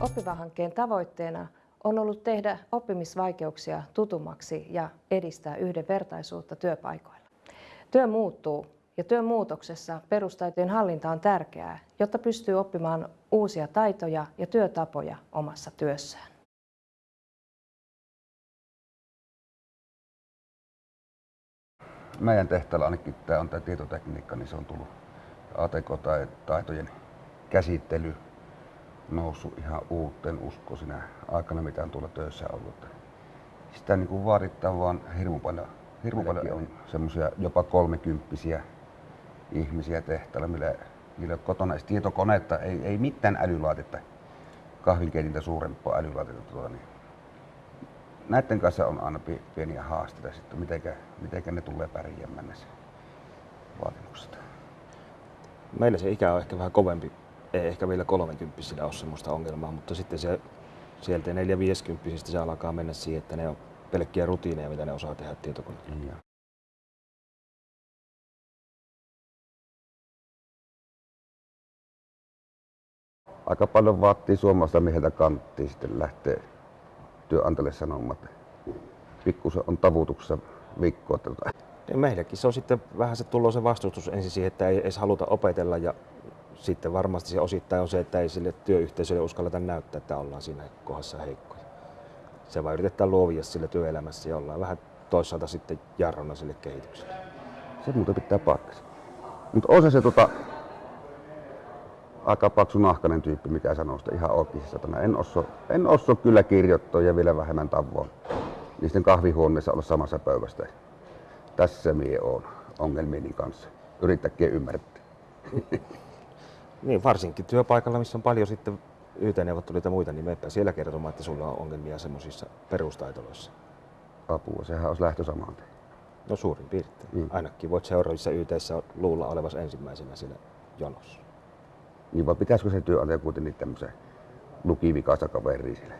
Oppiva-hankkeen tavoitteena on ollut tehdä oppimisvaikeuksia tutummaksi ja edistää yhdenvertaisuutta työpaikoilla. Työ muuttuu ja työn muutoksessa perustaitojen hallinta on tärkeää, jotta pystyy oppimaan uusia taitoja ja työtapoja omassa työssään. Meidän tehtävällä ainakin tämä on tämä tietotekniikka, niin se on tullut ATK-taitojen käsittely noussut ihan uuteen usko sinä aikana, mitä on tuolla töissä ollut. Sitä niin kuin vaaditaan vaan hirmu paljon. Hirmu paljon on semmoisia jopa kolmekymppisiä ihmisiä tehtävällä, millä, millä kotona ei tietokoneetta, ei, ei mitään älylaitetta, kahvinkeitintä suurempaa älylaitetta. Tuota, niin näiden kanssa on aina pieniä haasteita sitten, mitenkä, mitenkä ne tulee pärjäämään näissä vaatimuksista. Meillä se ikä on ehkä vähän kovempi. Ei ehkä vielä 30 ole sellaista ongelmaa, mutta sitten se sieltä 4-50 se alkaa mennä siihen, että ne on pelkkiä rutiineja, mitä ne osaa tehdä tietokoneella. Ja. Aika paljon vaatii suomalaista mieheltä kanttiin sitten lähtee työnantajalle sanomaan, että pikkusen on tavutuksessa viikkoa. Meilläkin se on sitten vähän se tullut se vastustus ensin siihen, että ei edes haluta opetella ja sitten varmasti se osittain on se, että ei sille työyhteisölle uskalleta näyttää, että ollaan siinä kohdassa heikkoja. Se vaan yritetään luovia sille työelämässä ja ollaan vähän toisaalta sitten jarrona sille kehitykselle. Se muuten pitää paikkansa. Mutta on se se tota, aika paksu nahkainen tyyppi, mikä sanoo sitä ihan oikeasti satana. En osso, en osso kyllä kirjoittaa ja vielä vähemmän tavoin. Niisten kahvihuoneessa olla samassa pöydästä. Tässä mie on ongelmieni kanssa. Yrittäkää ymmärtää. Niin, varsinkin työpaikalla, missä on paljon sitten YT-neuvotteluita ja muita, niin meppä siellä kertomaan, että sulla on ongelmia semmoisissa perustaitoloissa. Apua, sehän olisi lähtö samaan. No suurin piirtein. Mm. Ainakin voit seuraavissa yt luulla olevas ensimmäisenä siinä jonossa. Niin vai pitäisikö se työnantaja kuitenkin tämmöisen lukivikaista kaveria sille?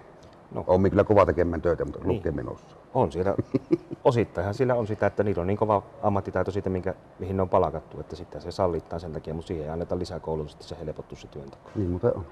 No. On kyllä kova tekemään töitä, mutta niin. lukee osaa. On siellä, osittainhan sillä on sitä, että niillä on niin kova ammattitaito siitä, minkä, mihin ne on palakattu, että sitten se sallittaa sen takia, mutta siihen ei anneta lisää koulutusta, se helpottuu se työnteko. Niin, mutta on.